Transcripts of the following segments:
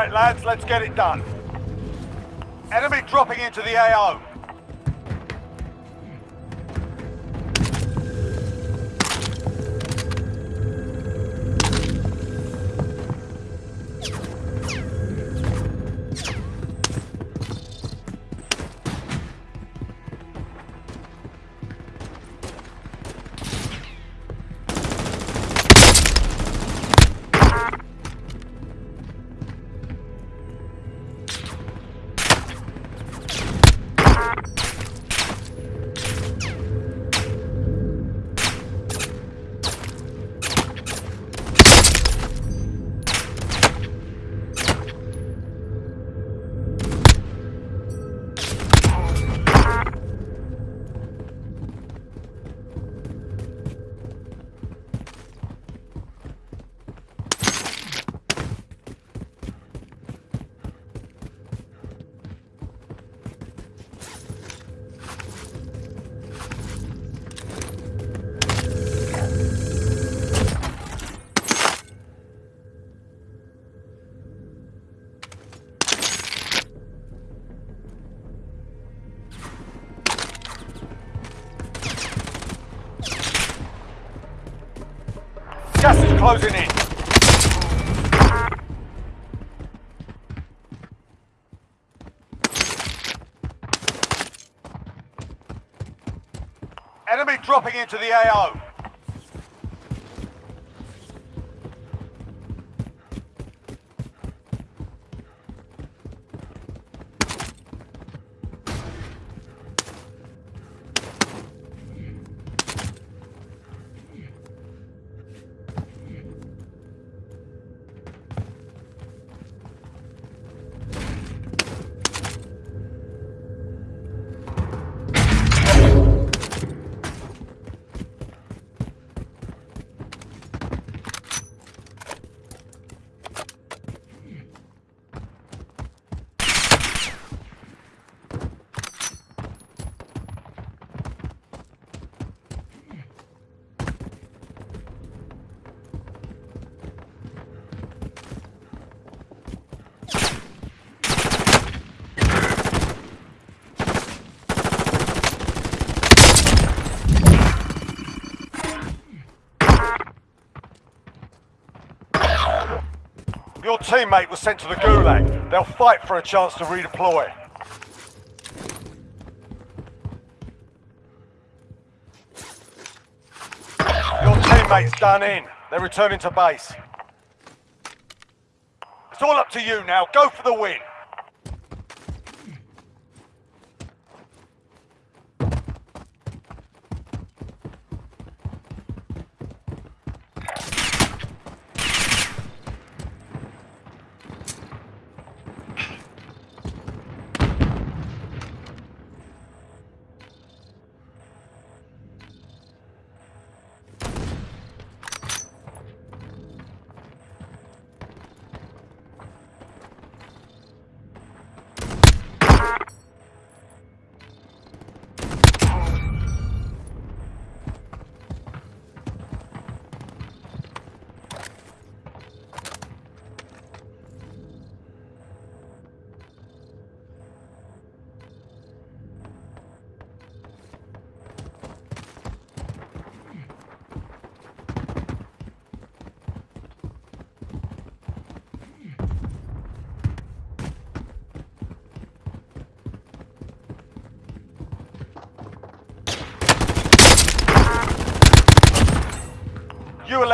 Right, lads, let's get it done. Enemy dropping into the AO. Closing in. Enemy dropping into the AO. Your teammate was sent to the Gulag. They'll fight for a chance to redeploy. Your teammate's done in. They're returning to base. It's all up to you now. Go for the win.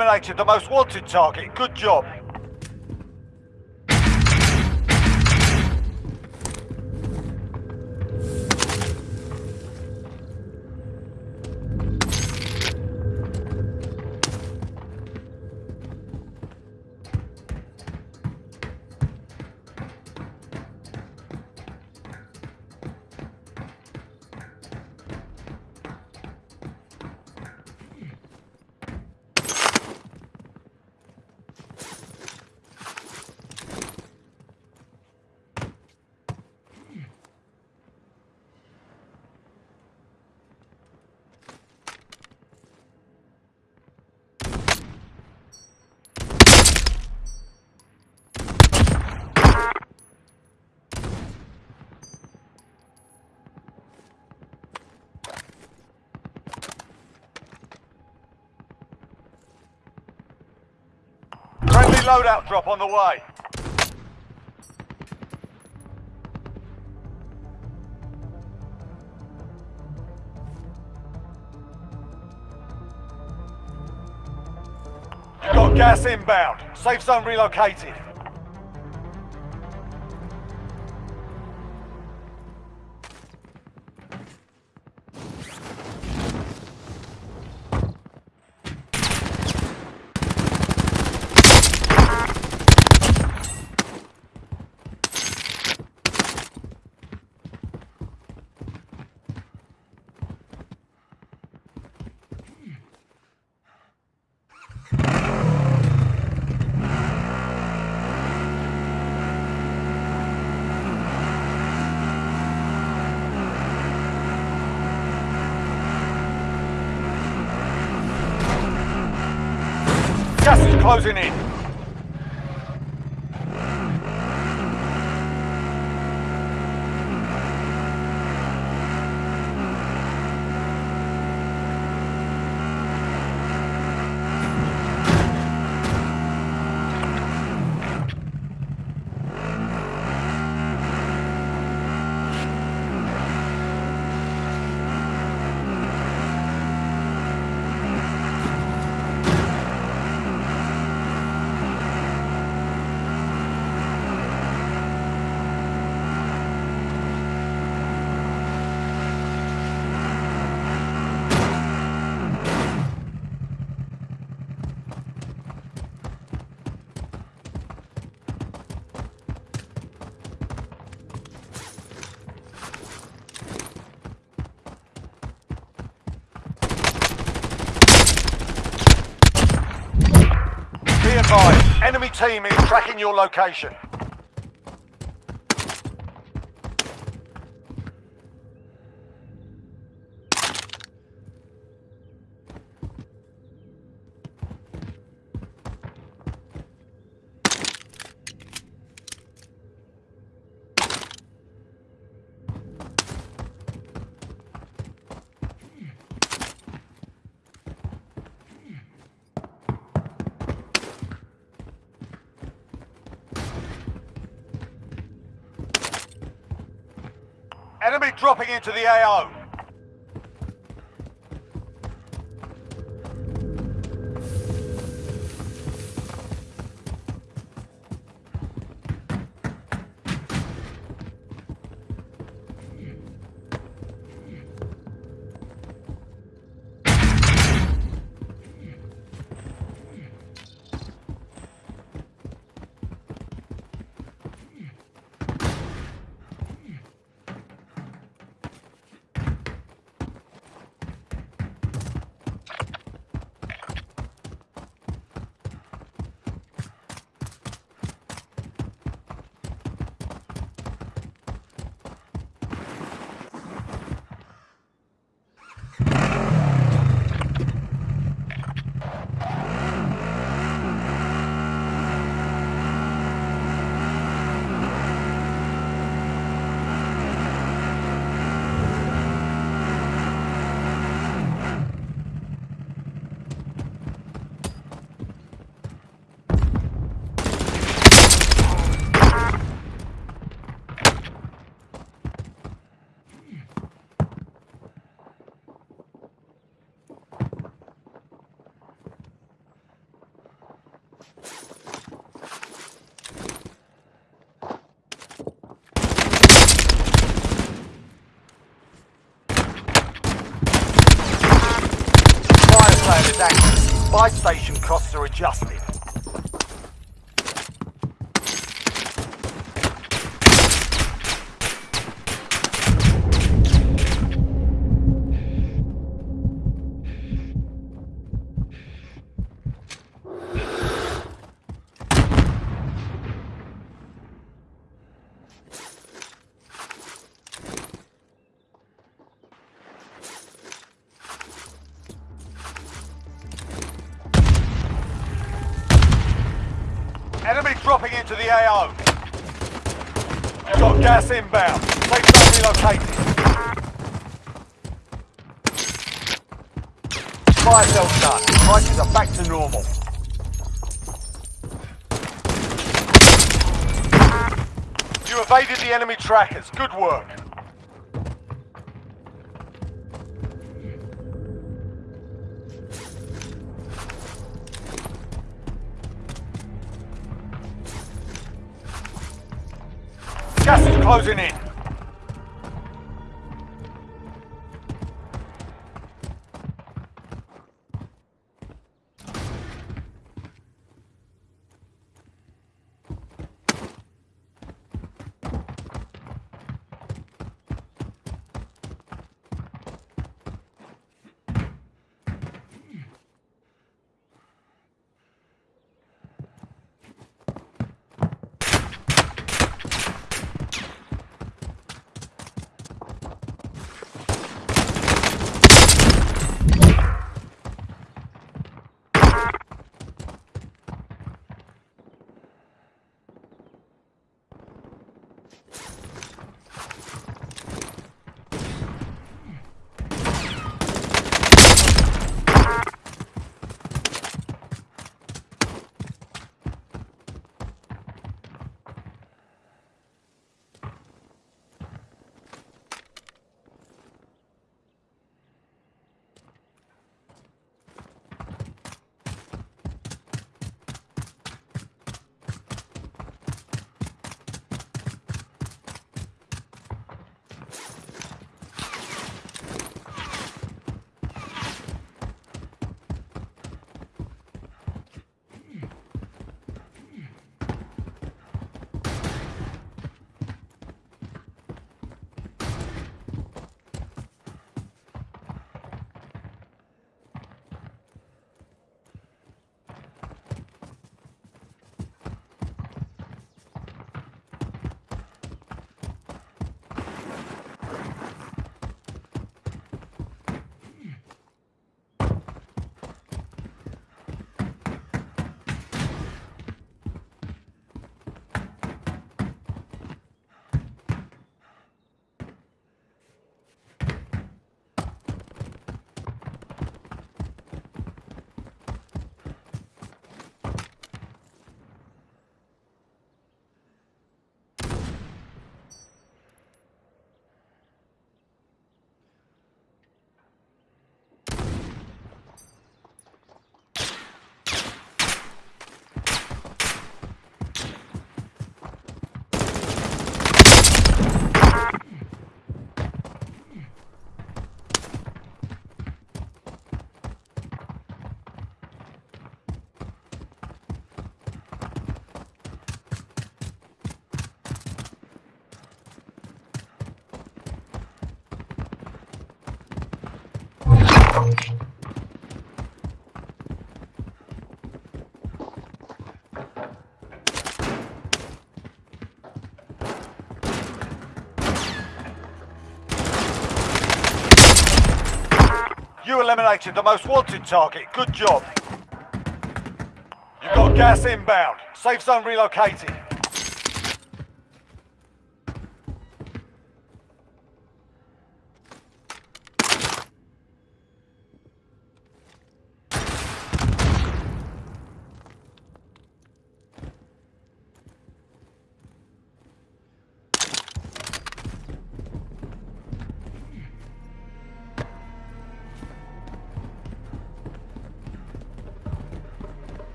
Eliminated the most wanted target. Good job. Loadout drop on the way. Got gas inbound. Safe zone relocated. Gas is closing in. Enemy team is tracking your location. Enemy dropping into the AO. Fire sale is active. Buy station costs are adjusted. AO. Got gas inbound. Safe zone relocated. Fire sale's done. Prices are back to normal. You evaded the enemy trackers. Good work. Closing in. You eliminated the most wanted target. Good job. You've got gas inbound. Safe zone relocated.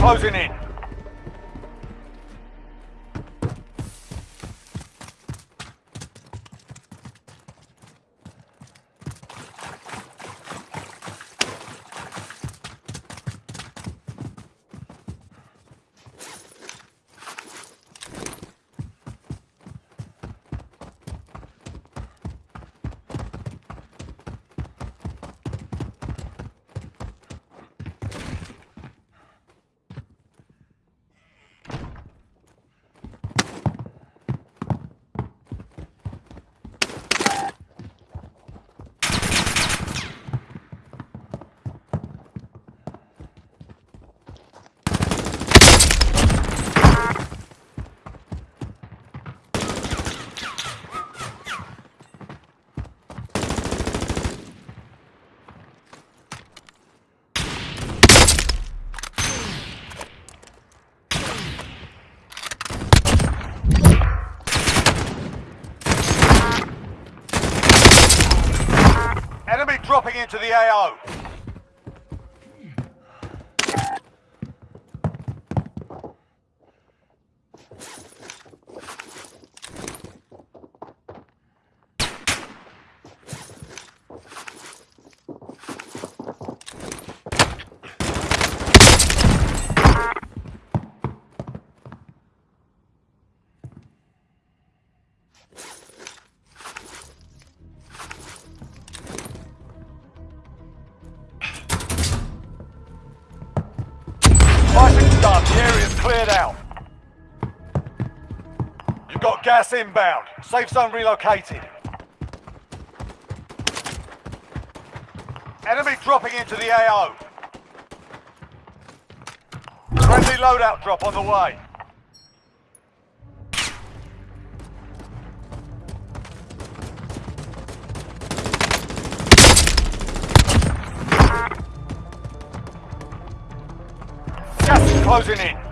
Closing in. Into the AO. Gas inbound. Safe zone relocated. Enemy dropping into the AO. Friendly loadout drop on the way. Gas is closing in.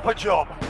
Proper job.